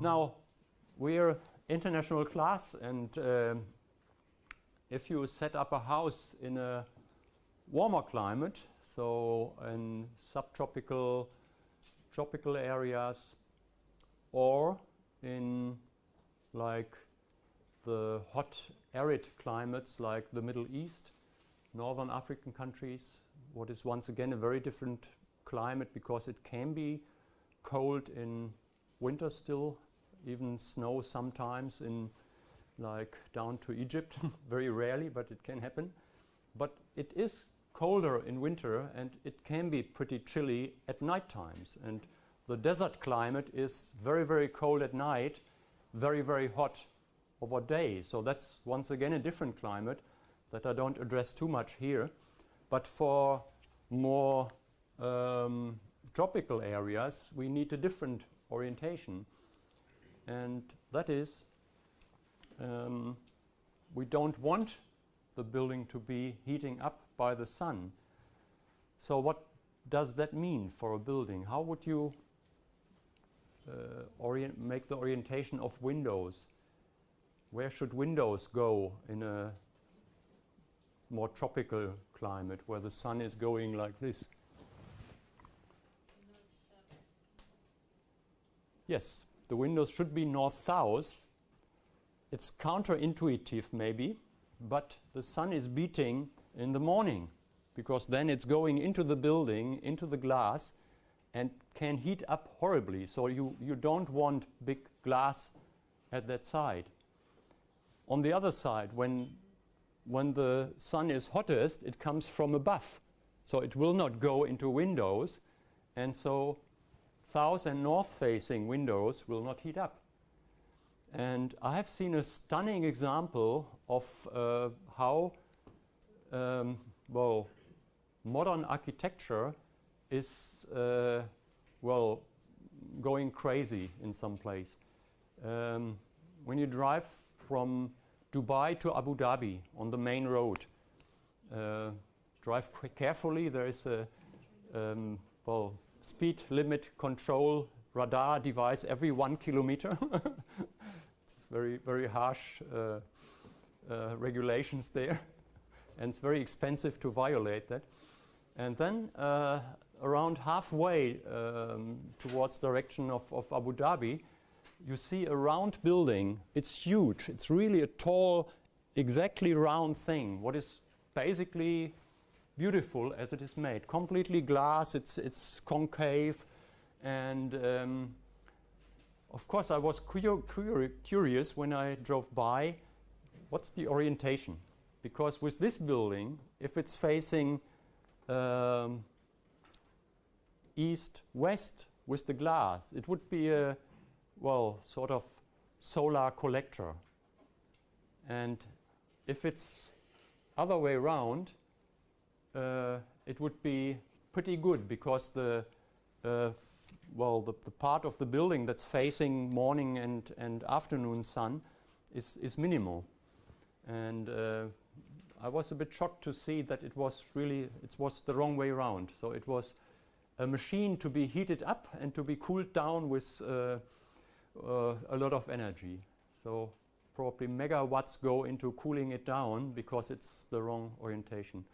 Now, we're international class and uh, if you set up a house in a warmer climate, so in subtropical, tropical areas, or in like the hot arid climates like the Middle East, Northern African countries, what is once again a very different climate because it can be cold in winter still, even snow sometimes in like down to Egypt, very rarely, but it can happen. But it is colder in winter and it can be pretty chilly at night times. And the desert climate is very, very cold at night, very, very hot over day. So that's once again a different climate that I don't address too much here. But for more um, tropical areas, we need a different orientation. And that is, um, we don't want the building to be heating up by the sun. So what does that mean for a building? How would you uh, make the orientation of windows? Where should windows go in a more tropical climate where the sun is going like this? Yes, the windows should be north-south. It's counterintuitive maybe, but the sun is beating in the morning because then it's going into the building, into the glass and can heat up horribly. So you, you don't want big glass at that side. On the other side, when, when the sun is hottest, it comes from above. So it will not go into windows. And so south and north facing windows will not heat up. And I have seen a stunning example of uh, how um, well, modern architecture is, uh, well, going crazy in some place. Um, when you drive from Dubai to Abu Dhabi on the main road, uh, drive carefully. There is a um, well, speed limit control radar device every one kilometer. it's very, very harsh uh, uh, regulations there. and it's very expensive to violate that. And then uh, around halfway um, towards direction of, of Abu Dhabi, you see a round building. It's huge. It's really a tall, exactly round thing. What is basically beautiful as it is made. Completely glass. It's it's concave, and um, of course I was curious when I drove by. What's the orientation? Because with this building, if it's facing um, east-west with the glass, it would be a, well, sort of solar collector. And if it's other way around, uh, it would be pretty good because the, uh, well, the, the, part of the building that's facing morning and, and afternoon sun is, is minimal. And uh, I was a bit shocked to see that it was really, it was the wrong way around. So it was a machine to be heated up and to be cooled down with uh, uh, a lot of energy. So probably megawatts go into cooling it down because it's the wrong orientation.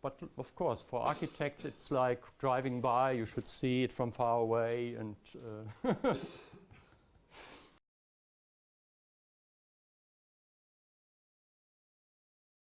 But of course, for architects, it's like driving by, you should see it from far away and uh